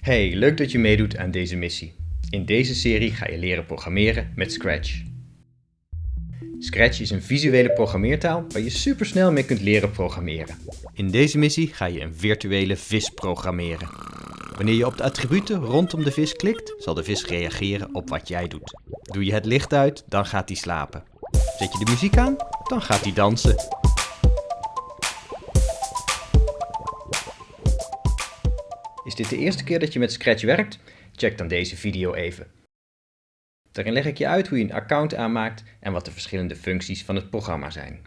Hey, leuk dat je meedoet aan deze missie. In deze serie ga je leren programmeren met Scratch. Scratch is een visuele programmeertaal waar je supersnel mee kunt leren programmeren. In deze missie ga je een virtuele vis programmeren. Wanneer je op de attributen rondom de vis klikt, zal de vis reageren op wat jij doet. Doe je het licht uit, dan gaat hij slapen. Zet je de muziek aan, dan gaat hij dansen. Is dit de eerste keer dat je met Scratch werkt? Check dan deze video even. Daarin leg ik je uit hoe je een account aanmaakt en wat de verschillende functies van het programma zijn.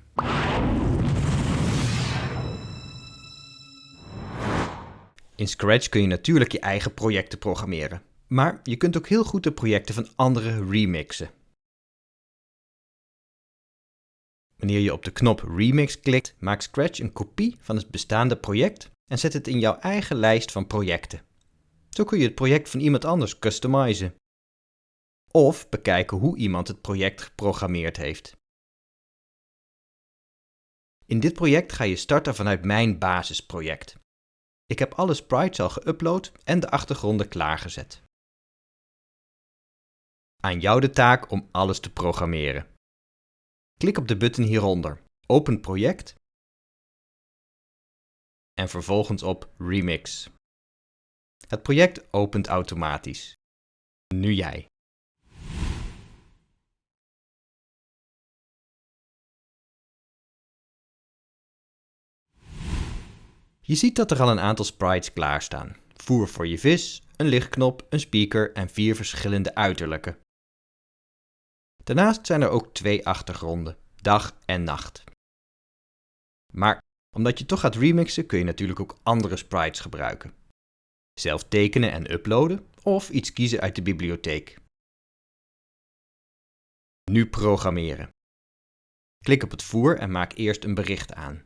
In Scratch kun je natuurlijk je eigen projecten programmeren, maar je kunt ook heel goed de projecten van anderen remixen. Wanneer je op de knop Remix klikt, maakt Scratch een kopie van het bestaande project en zet het in jouw eigen lijst van projecten. Zo kun je het project van iemand anders customizen. Of bekijken hoe iemand het project geprogrammeerd heeft. In dit project ga je starten vanuit mijn basisproject. Ik heb alle sprites al geüpload en de achtergronden klaargezet. Aan jou de taak om alles te programmeren. Klik op de button hieronder, Open project en vervolgens op Remix. Het project opent automatisch. Nu jij. Je ziet dat er al een aantal sprites klaarstaan. Voer voor je vis, een lichtknop, een speaker en vier verschillende uiterlijke. Daarnaast zijn er ook twee achtergronden, dag en nacht. Maar omdat je toch gaat remixen kun je natuurlijk ook andere sprites gebruiken. Zelf tekenen en uploaden of iets kiezen uit de bibliotheek. Nu programmeren. Klik op het voer en maak eerst een bericht aan.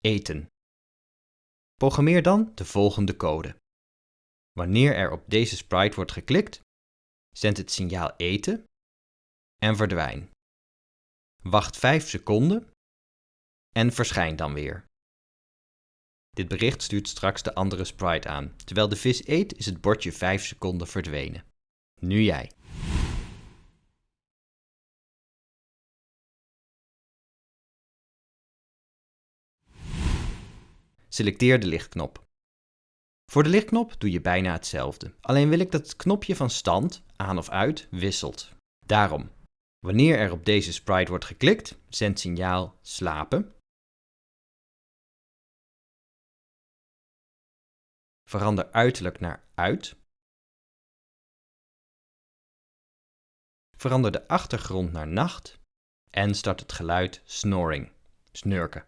Eten. Programmeer dan de volgende code. Wanneer er op deze sprite wordt geklikt, zend het signaal eten en verdwijn. Wacht 5 seconden en verschijn dan weer. Dit bericht stuurt straks de andere sprite aan. Terwijl de vis eet is het bordje 5 seconden verdwenen. Nu jij. Selecteer de lichtknop. Voor de lichtknop doe je bijna hetzelfde. Alleen wil ik dat het knopje van stand, aan of uit, wisselt. Daarom, wanneer er op deze sprite wordt geklikt, zendt signaal slapen. Verander uiterlijk naar uit. Verander de achtergrond naar nacht. En start het geluid snoring, snurken.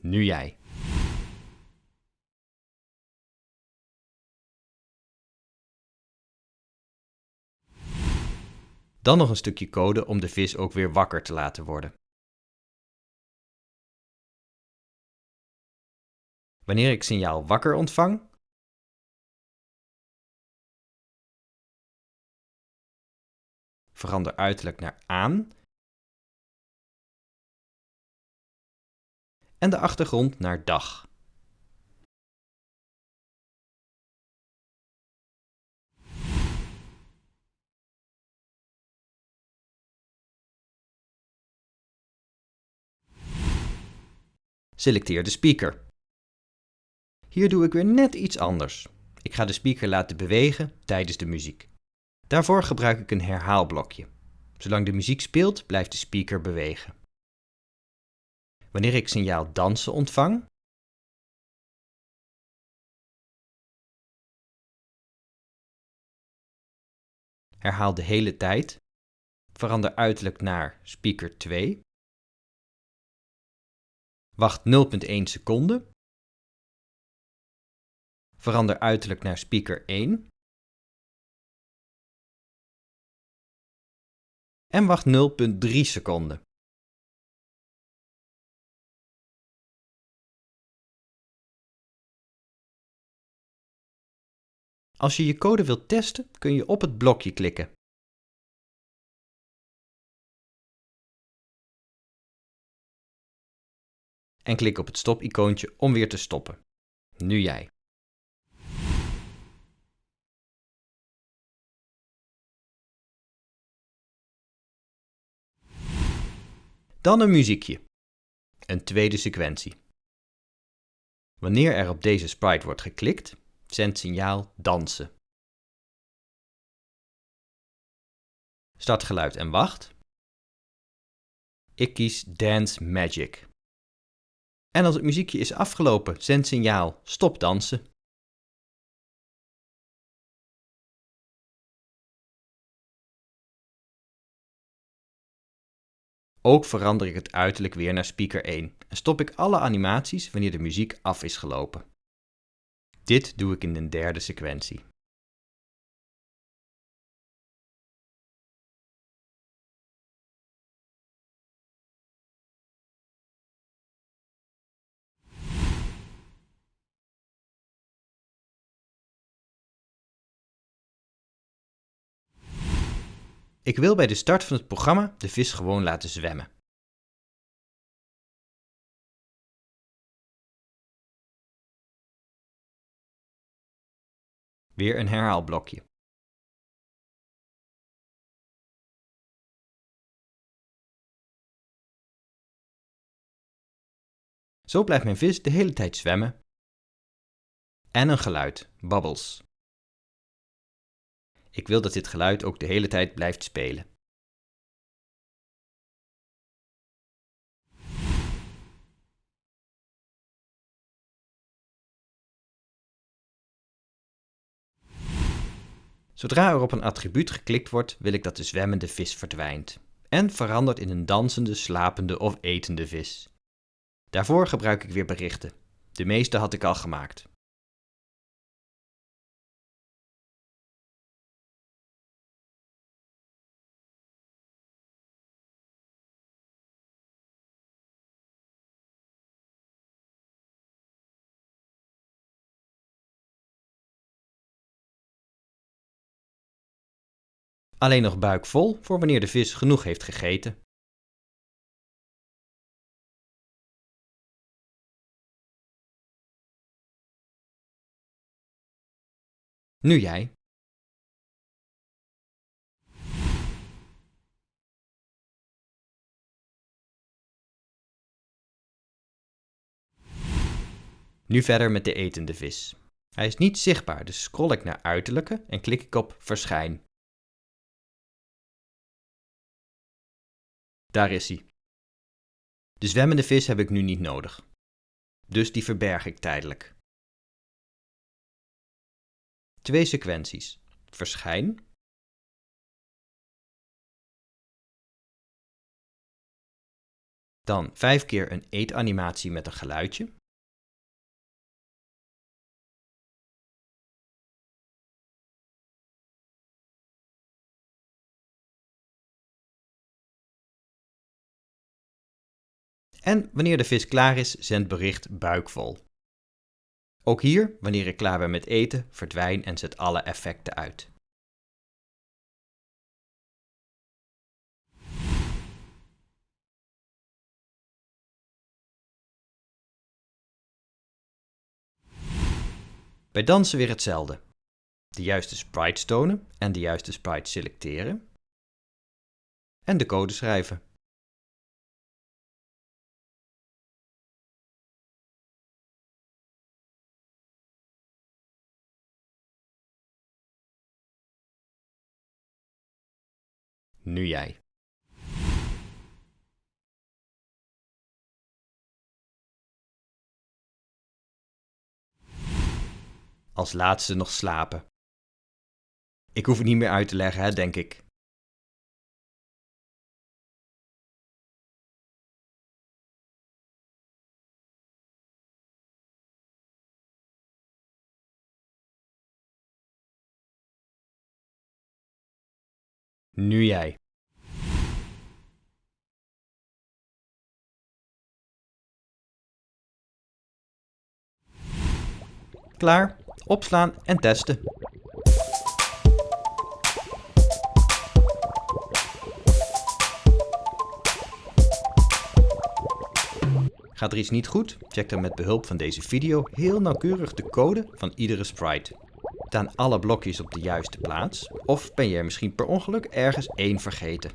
Nu jij. Dan nog een stukje code om de vis ook weer wakker te laten worden. Wanneer ik signaal wakker ontvang, verander uiterlijk naar aan en de achtergrond naar dag. Selecteer de speaker. Hier doe ik weer net iets anders. Ik ga de speaker laten bewegen tijdens de muziek. Daarvoor gebruik ik een herhaalblokje. Zolang de muziek speelt, blijft de speaker bewegen. Wanneer ik signaal dansen ontvang, herhaal de hele tijd, verander uiterlijk naar speaker 2 Wacht 0.1 seconde. Verander uiterlijk naar speaker 1. En wacht 0.3 seconden. Als je je code wilt testen, kun je op het blokje klikken. En klik op het stop-icoontje om weer te stoppen. Nu jij. Dan een muziekje. Een tweede sequentie. Wanneer er op deze sprite wordt geklikt, zendt signaal dansen. Start geluid en wacht. Ik kies Dance Magic. En als het muziekje is afgelopen, zend signaal stop dansen. Ook verander ik het uiterlijk weer naar speaker 1 en stop ik alle animaties wanneer de muziek af is gelopen. Dit doe ik in een derde sequentie. Ik wil bij de start van het programma de vis gewoon laten zwemmen. Weer een herhaalblokje. Zo blijft mijn vis de hele tijd zwemmen. En een geluid, bubbles. Ik wil dat dit geluid ook de hele tijd blijft spelen. Zodra er op een attribuut geklikt wordt, wil ik dat de zwemmende vis verdwijnt en verandert in een dansende, slapende of etende vis. Daarvoor gebruik ik weer berichten. De meeste had ik al gemaakt. Alleen nog buik vol voor wanneer de vis genoeg heeft gegeten. Nu jij. Nu verder met de etende vis. Hij is niet zichtbaar, dus scroll ik naar uiterlijke en klik ik op verschijn. Daar is hij. De zwemmende vis heb ik nu niet nodig. Dus die verberg ik tijdelijk. Twee sequenties. Verschijn. Dan vijf keer een eetanimatie met een geluidje. En wanneer de vis klaar is, zendt bericht buikvol. Ook hier, wanneer ik klaar ben met eten, verdwijn en zet alle effecten uit. Bij dansen weer hetzelfde. De juiste sprites tonen en de juiste sprite selecteren. En de code schrijven. Nu jij. Als laatste nog slapen. Ik hoef het niet meer uit te leggen, hè, denk ik. Nu jij. Klaar, opslaan en testen. Gaat er iets niet goed? Check dan met behulp van deze video heel nauwkeurig de code van iedere sprite. Staan alle blokjes op de juiste plaats? Of ben je er misschien per ongeluk ergens één vergeten?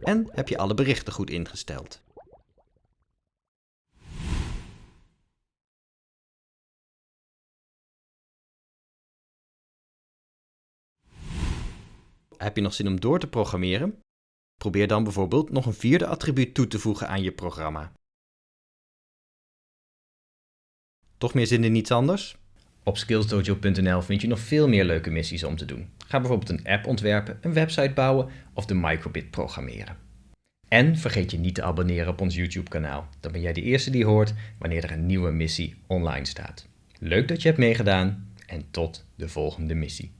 En heb je alle berichten goed ingesteld? Heb je nog zin om door te programmeren? Probeer dan bijvoorbeeld nog een vierde attribuut toe te voegen aan je programma. Toch meer zin in iets anders? Op skillsdojo.nl vind je nog veel meer leuke missies om te doen. Ga bijvoorbeeld een app ontwerpen, een website bouwen of de microbit programmeren. En vergeet je niet te abonneren op ons YouTube kanaal. Dan ben jij de eerste die hoort wanneer er een nieuwe missie online staat. Leuk dat je hebt meegedaan en tot de volgende missie.